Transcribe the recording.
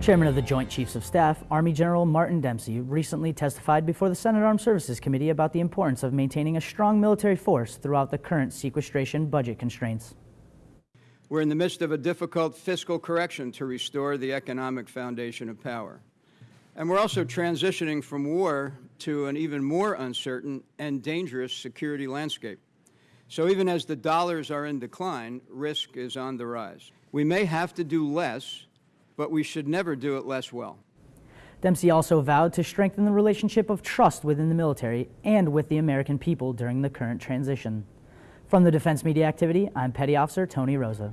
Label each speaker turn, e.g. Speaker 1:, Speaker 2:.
Speaker 1: Chairman of the Joint Chiefs of Staff, Army General Martin Dempsey, recently testified before the Senate Armed Services Committee about the importance of maintaining a strong military force throughout the current sequestration budget constraints.
Speaker 2: We're in the midst of a difficult fiscal correction to restore the economic foundation of power. And we're also transitioning from war to an even more uncertain and dangerous security landscape. So even as the dollars are in decline, risk is on the rise. We may have to do less but we should never do it less well.
Speaker 1: Dempsey also vowed to strengthen the relationship of trust within the military and with the American people during the current transition. From the Defense Media Activity, I'm Petty Officer Tony Rosa.